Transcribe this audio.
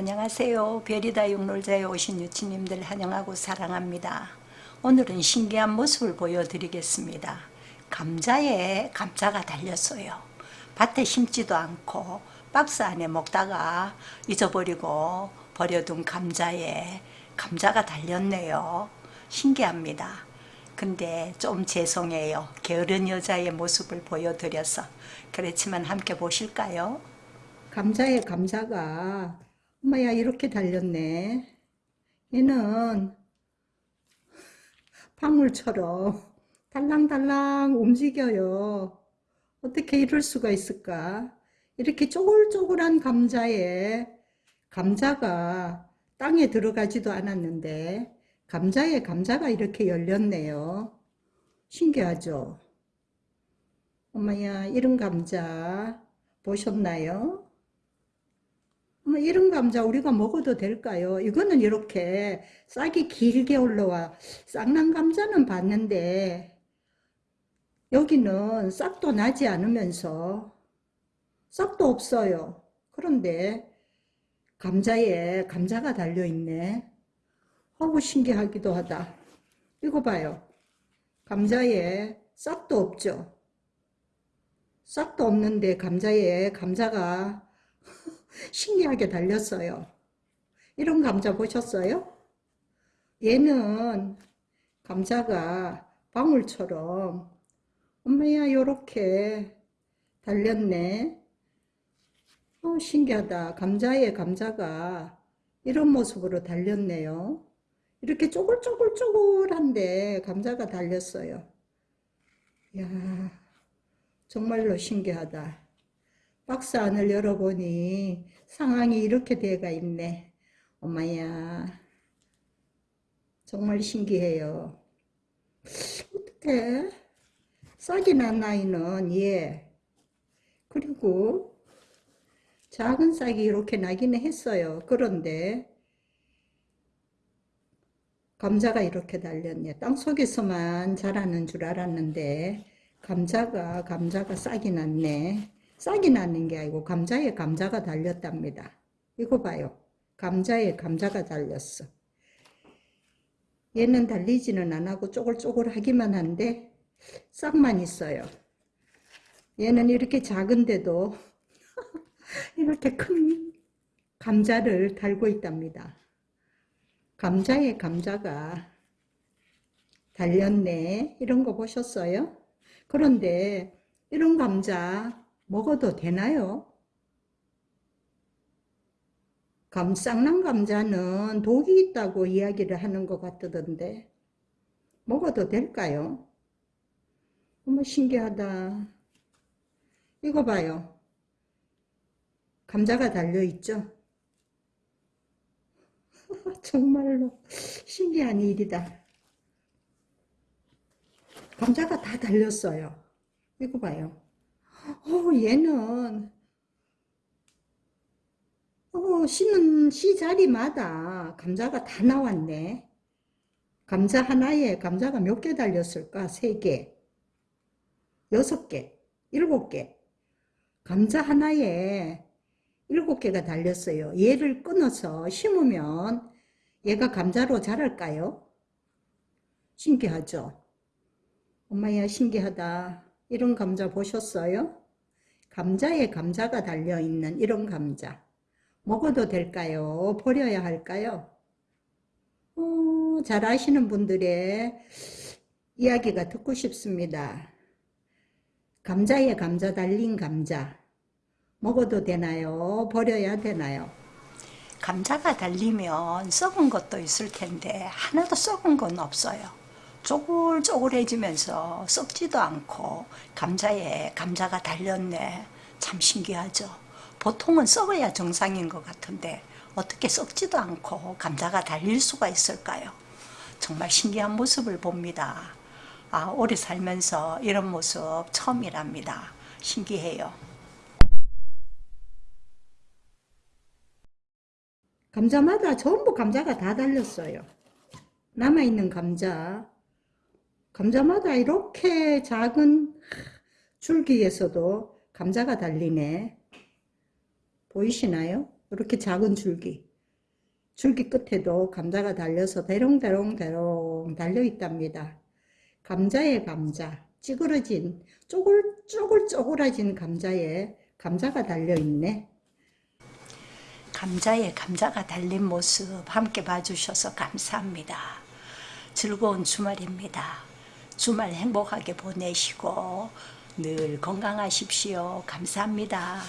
안녕하세요. 별이다 육놀자에 오신 유치님들 환영하고 사랑합니다. 오늘은 신기한 모습을 보여드리겠습니다. 감자에 감자가 달렸어요. 밭에 심지도 않고 박스 안에 먹다가 잊어버리고 버려둔 감자에 감자가 달렸네요. 신기합니다. 근데 좀 죄송해요. 게으른 여자의 모습을 보여드려서. 그렇지만 함께 보실까요? 감자에 감자가 엄마야 이렇게 달렸네. 얘는 방울처럼 달랑달랑 움직여요. 어떻게 이럴 수가 있을까? 이렇게 쪼글쪼글한 감자에 감자가 땅에 들어가지도 않았는데 감자에 감자가 이렇게 열렸네요. 신기하죠? 엄마야 이런 감자 보셨나요? 엄마 이런 감자 우리가 먹어도 될까요? 이거는 이렇게 싹이 길게 올라와 쌍난 감자는 봤는데 여기는 싹도 나지 않으면서 싹도 없어요. 그런데 감자에 감자가 달려있네. 어우 신기하기도 하다. 이거 봐요. 감자에 싹도 없죠. 싹도 없는데 감자에 감자가 신기하게 달렸어요. 이런 감자 보셨어요? 얘는 감자가 방울처럼 엄마야 요렇게 달렸네. 어, 신기하다. 감자에 감자가 이런 모습으로 달렸네요. 이렇게 쪼글쪼글쪼글한데 감자가 달렸어요. 야 정말로 신기하다. 박스 안을 열어보니 상황이 이렇게 돼가 있네. 엄마야 정말 신기해요. 어떻게 싹이 난 아이는 예 그리고 작은 싹이 이렇게 나기는 했어요. 그런데 감자가 이렇게 달렸네. 땅속에서만 자라는 줄 알았는데 감자가 감자가 싹이 났네. 싹이 나는 게 아니고 감자에 감자가 달렸답니다. 이거 봐요. 감자에 감자가 달렸어. 얘는 달리지는 안 하고 쪼글쪼글하기만 한데 싹만 있어요. 얘는 이렇게 작은데도 이렇게 큰 감자를 달고 있답니다. 감자에 감자가 달렸네. 이런 거 보셨어요? 그런데 이런 감자 먹어도 되나요? 감, 쌍난 감자는 독이 있다고 이야기를 하는 것 같던데 먹어도 될까요? 너무 신기하다. 이거 봐요. 감자가 달려있죠? 정말로 신기한 일이다. 감자가 다 달렸어요. 이거 봐요. 어, 얘는 어, 씨는 씨 자리마다 감자가 다 나왔네. 감자 하나에 감자가 몇 개 달렸을까? 세 개, 여섯 개, 일곱 개. 감자 하나에 일곱 개가 달렸어요. 얘를 끊어서 심으면 얘가 감자로 자랄까요? 신기하죠? 엄마야 신기하다. 이런 감자 보셨어요? 감자에 감자가 달려있는 이런 감자. 먹어도 될까요? 버려야 할까요? 어, 잘 아시는 분들의 이야기가 듣고 싶습니다. 감자에 감자 달린 감자. 먹어도 되나요? 버려야 되나요? 감자가 달리면 썩은 것도 있을 텐데 하나도 썩은 건 없어요. 쪼글쪼글해지면서 썩지도 않고 감자에 감자가 달렸네. 참 신기하죠. 보통은 썩어야 정상인 것 같은데 어떻게 썩지도 않고 감자가 달릴 수가 있을까요? 정말 신기한 모습을 봅니다. 아, 오래 살면서 이런 모습 처음이랍니다. 신기해요. 감자마다 전부 감자가 다 달렸어요. 남아있는 감자. 감자마다 이렇게 작은 줄기에서도 감자가 달리네. 보이시나요? 이렇게 작은 줄기. 줄기 끝에도 감자가 달려서 대롱대롱대롱 달려 있답니다. 감자에 감자, 찌그러진 쪼글 쪼글쪼글해진 감자에 감자가 달려 있네. 감자에 감자가 달린 모습 함께 봐주셔서 감사합니다. 즐거운 주말입니다. 주말 행복하게 보내시고 늘 건강하십시오. 감사합니다.